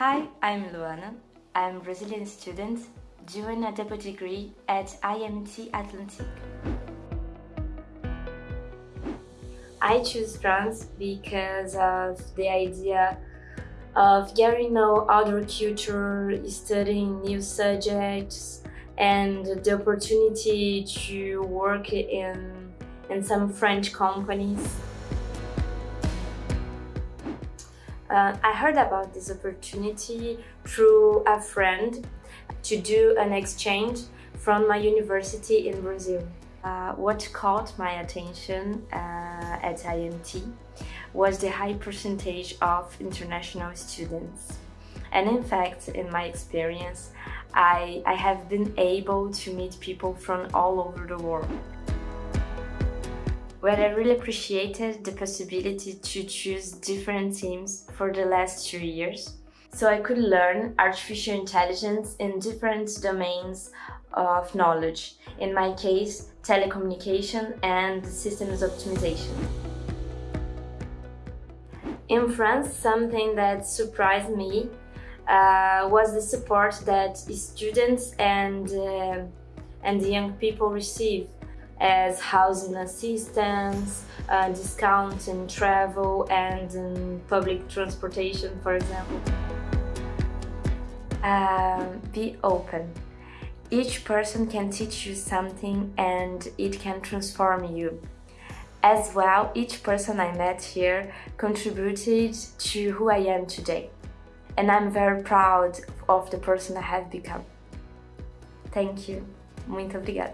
Hi, I'm Luana. I'm a Brazilian student doing a double degree at IMT Atlantic. I choose France because of the idea of getting know other culture, studying new subjects, and the opportunity to work in, in some French companies. Uh, I heard about this opportunity through a friend to do an exchange from my university in Brazil. Uh, what caught my attention uh, at IMT was the high percentage of international students. And in fact, in my experience, I, I have been able to meet people from all over the world where I really appreciated the possibility to choose different teams for the last two years. So I could learn artificial intelligence in different domains of knowledge, in my case, telecommunication and systems optimization. In France, something that surprised me uh, was the support that students and, uh, and young people receive as housing assistance, uh, discounts in travel and in public transportation, for example. Um, be open. Each person can teach you something and it can transform you. As well, each person I met here contributed to who I am today. And I'm very proud of the person I have become. Thank you. Muito obrigada.